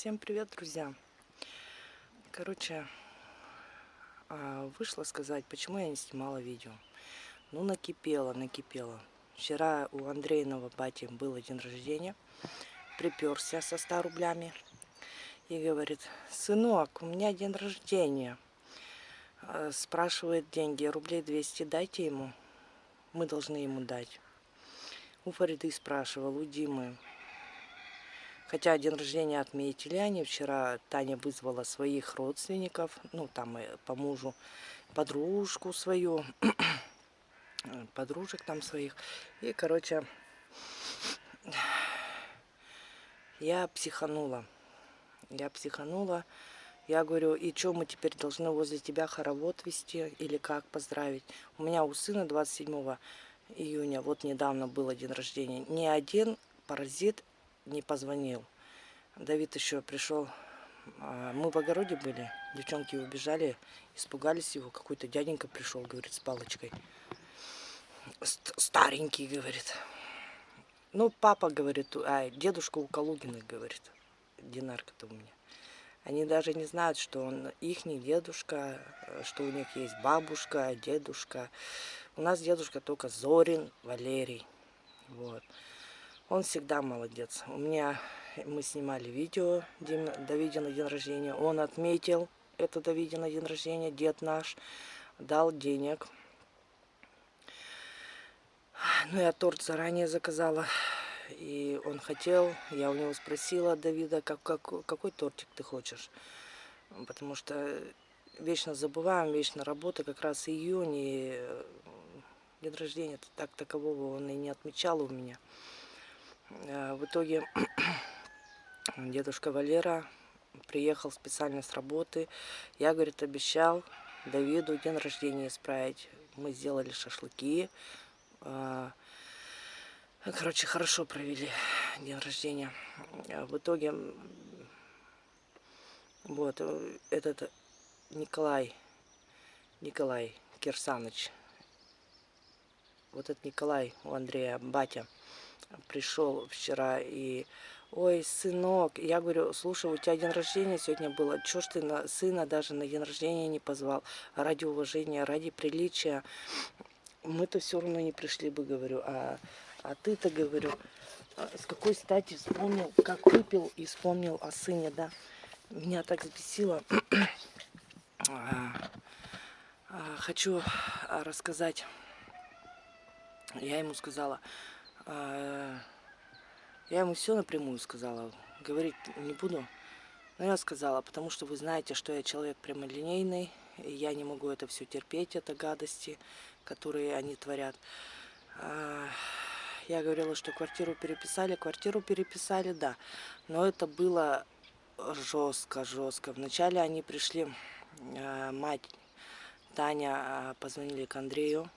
Всем привет, друзья! Короче, а, вышла сказать, почему я не снимала видео. Ну, накипело, накипело. Вчера у Андрейного бати был день рождения. Приперся со 100 рублями. И говорит, сынок, у меня день рождения. А, спрашивает деньги, рублей 200 дайте ему. Мы должны ему дать. У Фариды спрашивал, у Димы. Хотя день рождения отметили они. Вчера Таня вызвала своих родственников, ну там по мужу, подружку свою, подружек там своих. И, короче, я психанула. Я психанула. Я говорю, и что мы теперь должны возле тебя хоровод вести или как поздравить? У меня у сына 27 июня, вот недавно был день рождения, ни один паразит не позвонил. Давид еще пришел. А, мы в огороде были. Девчонки убежали, испугались его. Какой-то дяденька пришел, говорит, с палочкой. Старенький, говорит. Ну, папа, говорит, а дедушка у Калугиных, говорит. Динарка-то у меня. Они даже не знают, что он их дедушка, что у них есть бабушка, дедушка. У нас дедушка только Зорин, Валерий. Вот. Он всегда молодец. У меня мы снимали видео Давиде на день рождения. Он отметил это Давиде на день рождения, дед наш, дал денег. Ну, я торт заранее заказала. И он хотел, я у него спросила Давида, как, как, какой тортик ты хочешь. Потому что вечно забываем, вечно работа, как раз июнь, и э, день рождения так такового он и не отмечал у меня. Э, в итоге дедушка Валера приехал специально с работы. Я, говорит, обещал Давиду день рождения исправить. Мы сделали шашлыки. Э, короче, хорошо провели день рождения. Э, в итоге вот этот Николай, Николай Кирсаныч, вот этот Николай у Андрея, батя, пришел вчера и... Ой, сынок, я говорю, слушай, у тебя день рождения сегодня было, чё ж ты на сына даже на день рождения не позвал? Ради уважения, ради приличия. Мы-то все равно не пришли бы, говорю, а, а ты-то, говорю, а с какой стати вспомнил, как выпил и вспомнил о сыне, да? Меня так взбесило. А, хочу рассказать. Я ему сказала, а, я ему все напрямую сказала, говорить не буду. Но я сказала, потому что вы знаете, что я человек прямолинейный, и я не могу это все терпеть, это гадости, которые они творят. А, я говорила, что квартиру переписали. Квартиру переписали, да. Но это было жестко, жестко. Вначале они пришли, а, мать, Таня, позвонили к Андрею,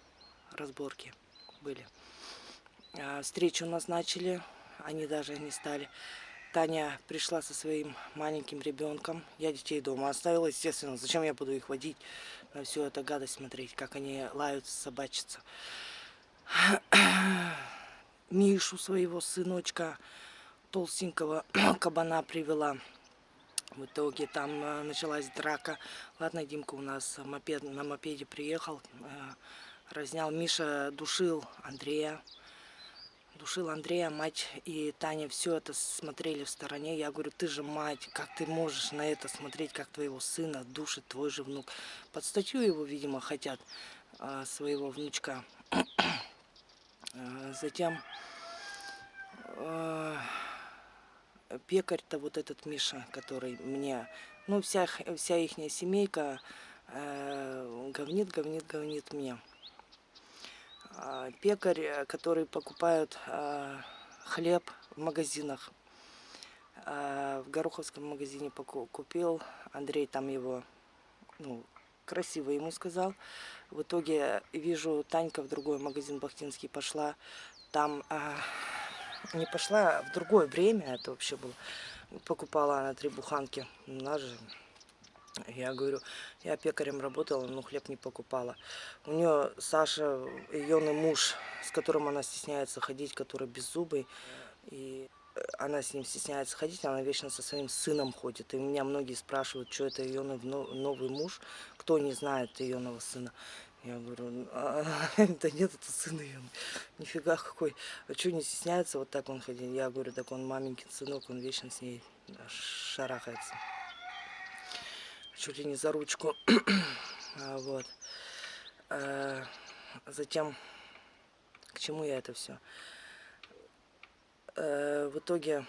разборки были. А, встречу назначили, они даже не стали. Таня пришла со своим маленьким ребенком. Я детей дома оставила, естественно. Зачем я буду их водить на всю эту гадость смотреть, как они лаются, собачатся. Мишу, своего сыночка, толстенького кабана привела. В итоге там э, началась драка. Ладно, Димка у нас мопед, на мопеде приехал, э, разнял. Миша душил Андрея душил Андрея, мать и Таня все это смотрели в стороне. Я говорю, ты же мать, как ты можешь на это смотреть, как твоего сына душит твой же внук. Под статью его, видимо, хотят а, своего внучка. а, затем а, пекарь-то вот этот Миша, который мне, ну вся, вся их семейка говнит, говнит, говнит мне. А, пекарь, э, который покупают а, хлеб в магазинах. А, в Гороховском магазине купил, Андрей там его ну, красиво ему сказал. В итоге вижу, Танька в другой магазин Бахтинский пошла. Там не пошла, в другое время это вообще было. Покупала она три буханки. У нас же я говорю, я пекарем работала, но хлеб не покупала. У нее Саша, ее муж, с которым она стесняется ходить, который беззубый. И она с ним стесняется ходить, она вечно со своим сыном ходит. И меня многие спрашивают, что это ее новый муж, кто не знает ее нового сына. Я говорю, а, да нет, это сын ее. Нифига какой. А что не стесняется вот так он ходил? Я говорю, так он маменькин сынок, он вечно с ней шарахается. Чуть ли не за ручку. а, вот. А, затем, к чему я это все? А, в итоге,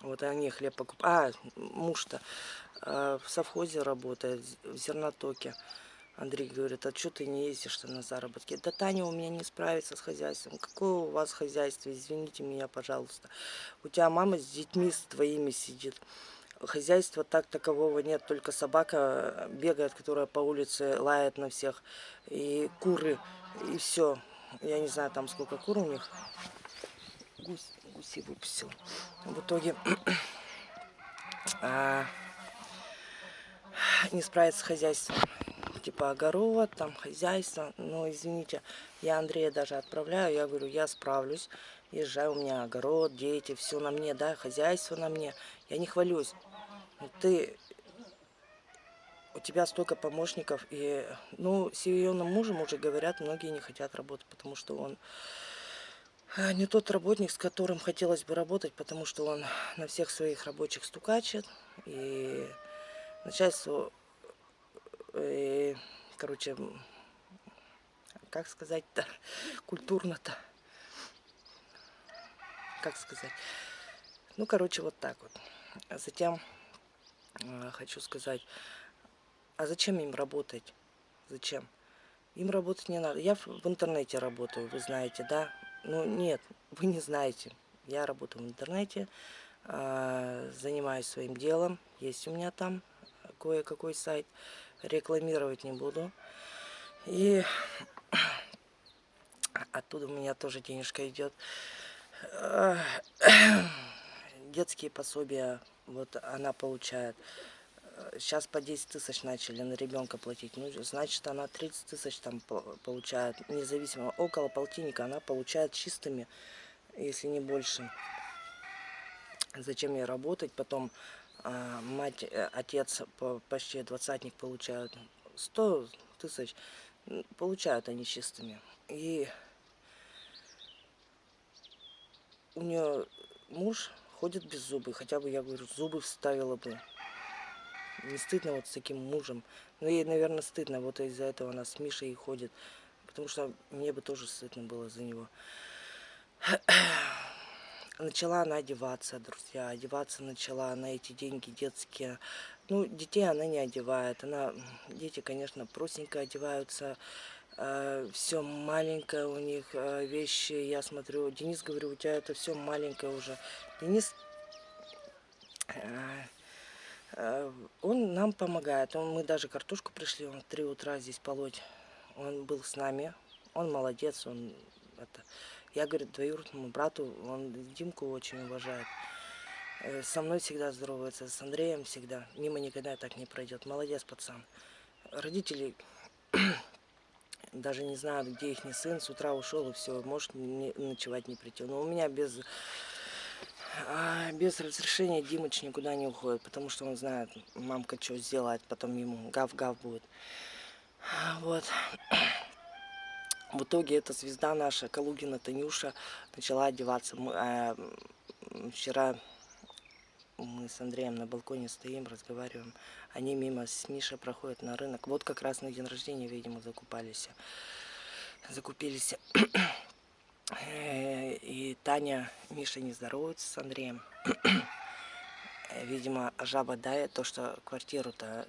вот они хлеб покупают. А, муж-то а, в совхозе работает, в зернотоке. Андрей говорит, а что ты не ездишь -то на заработки? Да Таня у меня не справится с хозяйством. Какое у вас хозяйство? Извините меня, пожалуйста. У тебя мама с детьми с твоими сидит. Хозяйства так такового нет, только собака бегает, которая по улице лает на всех. И куры, и все. Я не знаю, там сколько кур у них. Гусь, гуси выпустил. В итоге... а, не справится с хозяйством. Типа огород, там хозяйство. Но извините, я Андрея даже отправляю. Я говорю, я справлюсь. Езжаю, у меня огород, дети, все на мне, да, хозяйство на мне. Я не хвалюсь. Ты у тебя столько помощников, и, ну, с ее мужем уже говорят, многие не хотят работать, потому что он э, не тот работник, с которым хотелось бы работать, потому что он на всех своих рабочих стукачет, и начальству, э, короче, как сказать-то, культурно-то, как сказать, ну, короче, вот так вот. А затем хочу сказать, а зачем им работать? Зачем? Им работать не надо. Я в интернете работаю, вы знаете, да? Ну, нет, вы не знаете. Я работаю в интернете, э, занимаюсь своим делом. Есть у меня там кое-какой сайт. Рекламировать не буду. И оттуда у меня тоже денежка идет. Детские пособия, вот она получает. Сейчас по 10 тысяч начали на ребенка платить. Ну, значит, она 30 тысяч там получает, независимо. Около полтинника она получает чистыми, если не больше. Зачем ей работать? Потом а, мать, э, отец почти двадцатник получают 100 тысяч, получают они чистыми. И у нее муж ходит без зубы, хотя бы, я говорю, зубы вставила бы. Не стыдно вот с таким мужем. Но ей, наверное, стыдно, вот из-за этого она с Мишей и ходит. Потому что мне бы тоже стыдно было за него начала она одеваться, друзья, одеваться начала на эти деньги детские. Ну, детей она не одевает, она, дети, конечно, простенько одеваются, э, все маленькое у них, э, вещи, я смотрю, Денис, говорю, у тебя это все маленькое уже. Денис, э, он нам помогает, он, мы даже картошку пришли, он в 3 утра здесь полоть, он был с нами, он молодец, он это я, говорит, двоюродному брату, он Димку очень уважает. Со мной всегда здоровается, с Андреем всегда. Мимо никогда так не пройдет. Молодец, пацан. Родители даже не знают, где их не сын. С утра ушел и все, может не, ночевать не прийти. Но у меня без, а, без разрешения Димыч никуда не уходит, потому что он знает, мамка что сделает, потом ему гав-гав будет. Вот. В итоге эта звезда наша, Калугина Танюша, начала одеваться. Мы, э, вчера мы с Андреем на балконе стоим, разговариваем. Они мимо с Мишей проходят на рынок. Вот как раз на день рождения, видимо, закупались. Закупились. Э, и Таня, Миша не здоровается с Андреем. Видимо, жаба дает то, что квартиру-то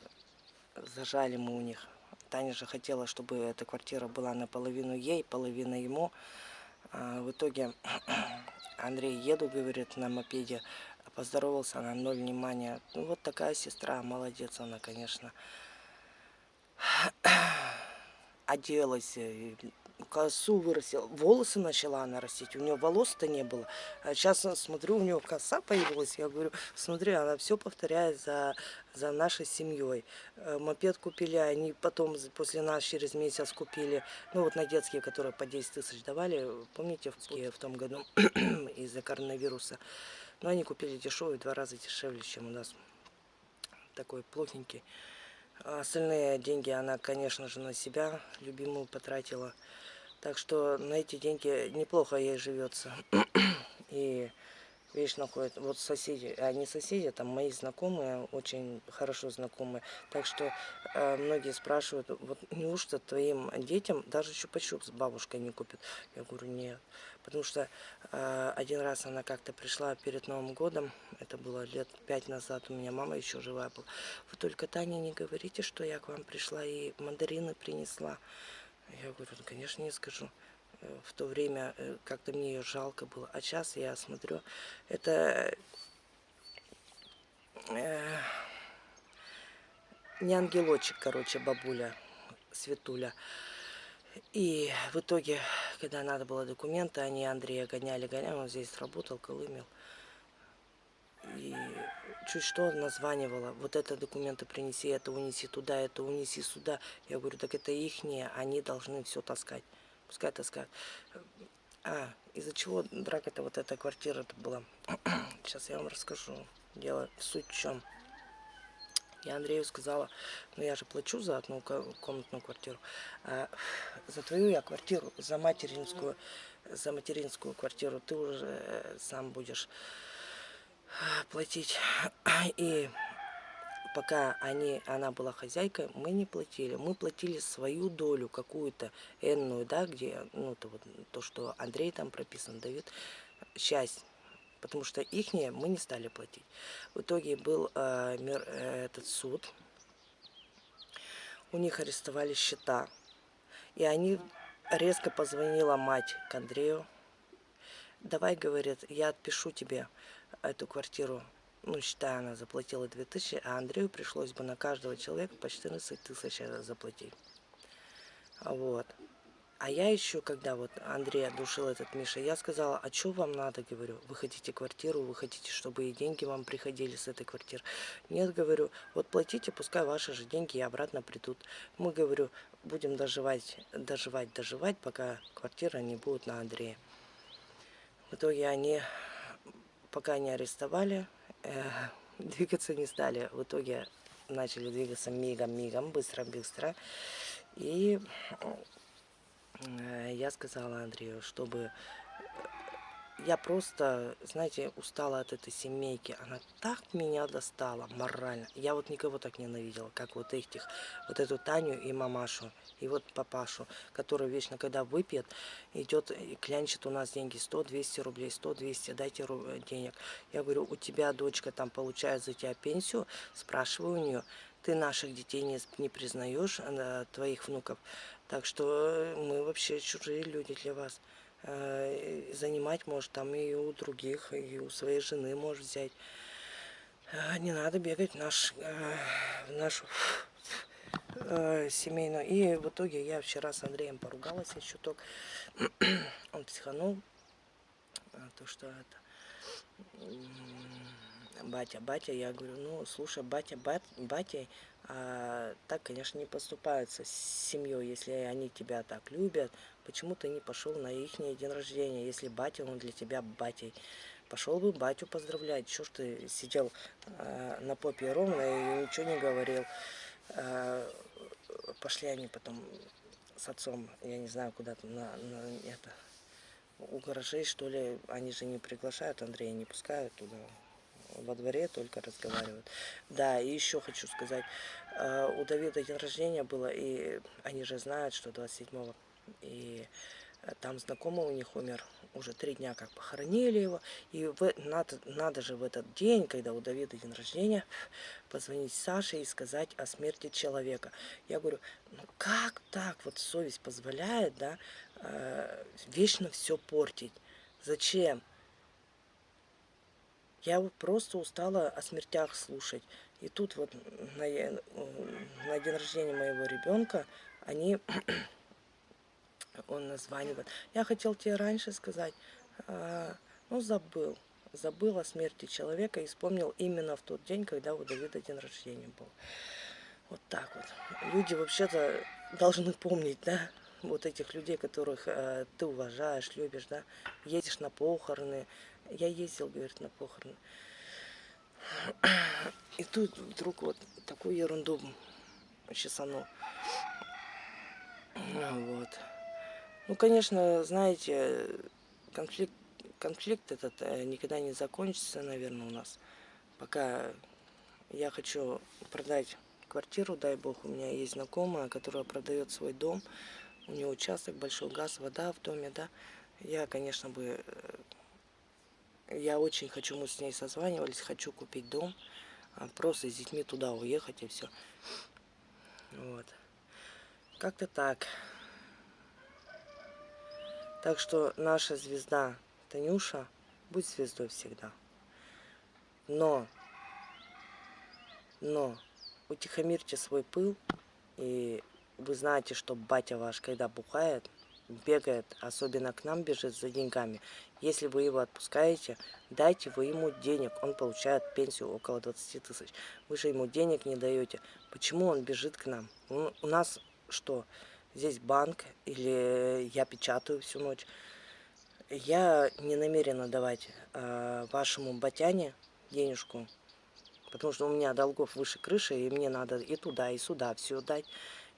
зажали мы у них Таня же хотела, чтобы эта квартира была наполовину ей, половина ему. А в итоге Андрей еду, говорит, на мопеде. Поздоровался, она ноль внимания. Ну, вот такая сестра, молодец она, конечно. Оделась, косу вырастила, волосы начала она растить. У нее волос-то не было. А сейчас смотрю, у нее коса появилась. Я говорю, смотри, она все повторяет за, за нашей семьей. Э, мопед купили, они потом после нас через месяц купили, ну вот на детские, которые по 10 тысяч давали, помните, в, в том году из-за коронавируса. Но они купили дешевый, два раза дешевле, чем у нас такой плохенький. А остальные деньги она, конечно же, на себя любимую потратила. Так что на эти деньги неплохо ей живется. И вечно ходит. Вот соседи, а не соседи, там мои знакомые, очень хорошо знакомые. Так что э, многие спрашивают, вот неужто твоим детям даже чупа-чуп с бабушкой не купят? Я говорю, нет. Потому что э, один раз она как-то пришла перед Новым годом, это было лет пять назад, у меня мама еще живая была. Вы только Таня не говорите, что я к вам пришла и мандарины принесла. Я говорю, ну, конечно, не скажу в то время э, как-то мне ее жалко было. А сейчас я смотрю, это э, не ангелочек, короче, бабуля, Светуля. И в итоге, когда надо было документы, они Андрея гоняли, гоняли, он здесь работал, колымел. И чуть что названивала, вот это документы принеси, это унеси туда, это унеси сюда. Я говорю, так это ихние, они должны все таскать пускай таскают. А, из-за чего драка-то вот эта квартира-то была. Сейчас я вам расскажу. Дело в суть в чем. Я Андрею сказала, ну я же плачу за одну комнатную квартиру. А за твою я квартиру, за материнскую, за материнскую квартиру ты уже э, сам будешь э, платить. И пока они, она была хозяйкой, мы не платили. Мы платили свою долю, какую-то энную, да, где, ну, то, вот, то, что Андрей там прописан, Давид, часть. Потому что ихние мы не стали платить. В итоге был э, мир, э, этот суд. У них арестовали счета. И они резко позвонила мать к Андрею. Давай, говорит, я отпишу тебе эту квартиру ну, считай, она заплатила 2000, а Андрею пришлось бы на каждого человека по 14 тысяч заплатить. Вот. А я еще, когда вот Андрей душил этот Миша, я сказала, а что вам надо, говорю, вы хотите квартиру, вы хотите, чтобы и деньги вам приходили с этой квартиры. Нет, говорю, вот платите, пускай ваши же деньги и обратно придут. Мы, говорю, будем доживать, доживать, доживать, пока квартира не будет на Андрея. В итоге они, пока не арестовали, э, двигаться не стали. В итоге начали двигаться мигом-мигом, быстро-быстро. И я сказала Андрею, чтобы я просто, знаете, устала от этой семейки. Она так меня достала морально. Я вот никого так ненавидела, как вот этих. Вот эту Таню и мамашу. И вот папашу, который вечно, когда выпьет, идет и клянчит у нас деньги. 100-200 рублей, 100-200, дайте денег. Я говорю, у тебя дочка там получает за тебя пенсию. Спрашиваю у нее, ты наших детей не, не признаешь, э, твоих внуков. Так что э, мы вообще чужие люди для вас. Э, занимать может там и у других, и у своей жены может взять. Э, не надо бегать в, наш, в нашу семейную. И в итоге я вчера с Андреем поругалась я чуток. Он психанул. То, что это батя, батя, я говорю, ну, слушай, батя, бат, батя, а, так, конечно, не поступаются с семьей, если они тебя так любят. Почему ты не пошел на их день рождения, если батя, он для тебя батей? Пошел бы батю поздравлять. Чего ж ты сидел а, на попе ровно и ничего не говорил? А, пошли они потом с отцом, я не знаю, куда-то на, на это у гаражей, что ли, они же не приглашают, Андрея не пускают туда, во дворе только разговаривают. Да, и еще хочу сказать, э, у Давида день рождения было, и они же знают, что 27-го, и э, там знакомый у них умер, уже три дня как похоронили его, и в, надо, надо же в этот день, когда у Давида день рождения, позвонить Саше и сказать о смерти человека. Я говорю, ну как так, вот совесть позволяет, да, э, вечно все портить, зачем? Я просто устала о смертях слушать. И тут вот на, на день рождения моего ребенка они он названивает. Я хотел тебе раньше сказать, а, ну забыл. Забыл о смерти человека и вспомнил именно в тот день, когда у Давида день рождения был. Вот так вот. Люди вообще-то должны помнить, да, вот этих людей, которых э, ты уважаешь, любишь, да, едешь на похороны. Я ездил, говорит, на похороны. И тут вдруг вот такую ерунду чесанул. Вот. Ну, конечно, знаете, конфликт, конфликт этот э, никогда не закончится, наверное, у нас. Пока я хочу продать квартиру, дай бог, у меня есть знакомая, которая продает свой дом. У нее участок, большой газ, вода в доме, да. Я, конечно, бы... Я очень хочу, мы с ней созванивались, хочу купить дом. А просто с детьми туда уехать и все. Вот. Как-то так. Так что наша звезда Танюша, будь звездой всегда. Но, но, утихомирьте свой пыл, и вы знаете, что батя ваш, когда бухает, бегает, особенно к нам бежит за деньгами. Если вы его отпускаете, дайте вы ему денег. Он получает пенсию около 20 тысяч. Вы же ему денег не даете. Почему он бежит к нам? У нас что? здесь банк, или я печатаю всю ночь. Я не намерена давать э, вашему батяне денежку, потому что у меня долгов выше крыши, и мне надо и туда, и сюда все дать,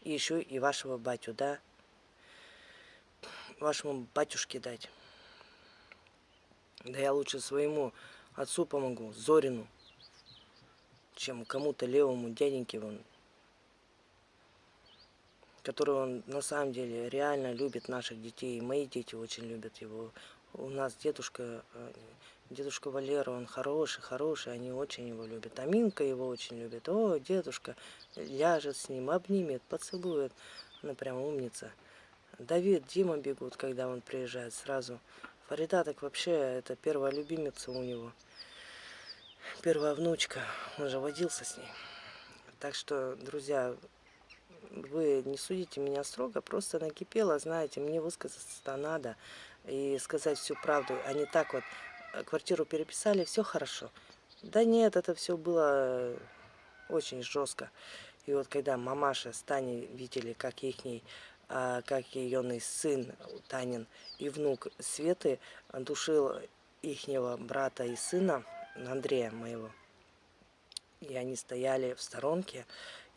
и еще и вашего батю, да, вашему батюшке дать. Да я лучше своему отцу помогу, Зорину, чем кому-то левому дяденьке вон который он на самом деле реально любит наших детей. Мои дети очень любят его. У нас дедушка, э, дедушка Валера, он хороший, хороший, они очень его любят. Аминка его очень любит. О, дедушка ляжет с ним, обнимет, поцелует. Она прям умница. Давид, Дима бегут, когда он приезжает сразу. Фарида так вообще, это первая любимица у него. Первая внучка, он же водился с ней. Так что, друзья, вы не судите меня строго, просто накипело, знаете, мне высказаться надо и сказать всю правду, а не так вот, квартиру переписали, все хорошо. Да нет, это все было очень жестко. И вот когда мамаша с Таней видели, как их а, как ее сын Танин и внук Светы душил ихнего брата и сына, Андрея моего, и они стояли в сторонке,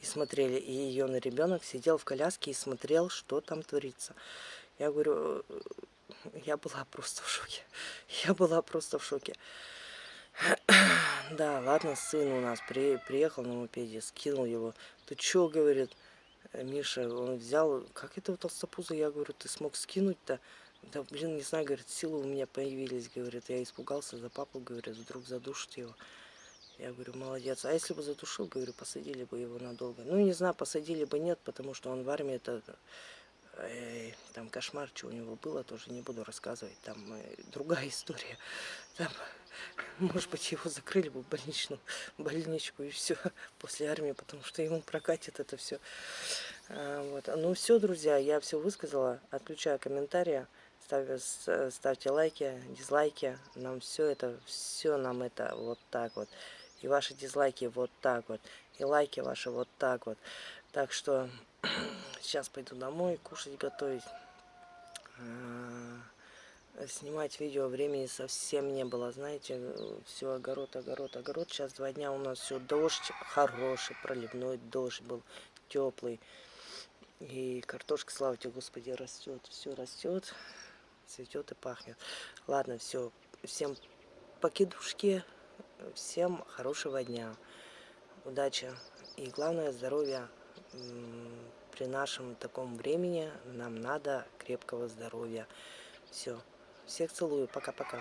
и смотрели. И ее ребенок сидел в коляске и смотрел, что там творится. Я говорю, э, я была просто в шоке. Я была просто в шоке. Да, ладно, сын у нас при, приехал на мопеде, скинул его. Ты что, говорит, Миша, он взял, как этого толстопуза, я говорю, ты смог скинуть-то? Да, блин, не знаю, говорит, силы у меня появились, говорит, я испугался за папу, говорит, вдруг задушит его. Я говорю, молодец. А если бы задушил, говорю, посадили бы его надолго. Ну, не знаю, посадили бы нет, потому что он в армии, это э, там кошмар, что у него было, тоже не буду рассказывать. Там э, другая история. Там, может быть, его закрыли бы в больничную, больничку и все после армии, потому что ему прокатит это все. А, вот. Ну все, друзья, я все высказала. Отключаю комментарии. Ставь, ставьте лайки, дизлайки. Нам все это, все нам это вот так вот. И ваши дизлайки вот так вот. И лайки ваши вот так вот. Так что сейчас пойду домой кушать, готовить. Снимать видео времени совсем не было. Знаете, все огород, огород, огород. Сейчас два дня у нас все дождь хороший, проливной дождь был, теплый. И картошка, слава тебе, Господи, растет. Все растет, цветет и пахнет. Ладно, все. Всем покидушки. Всем хорошего дня, удачи и главное здоровья. При нашем таком времени нам надо крепкого здоровья. Все. Всех целую. Пока-пока.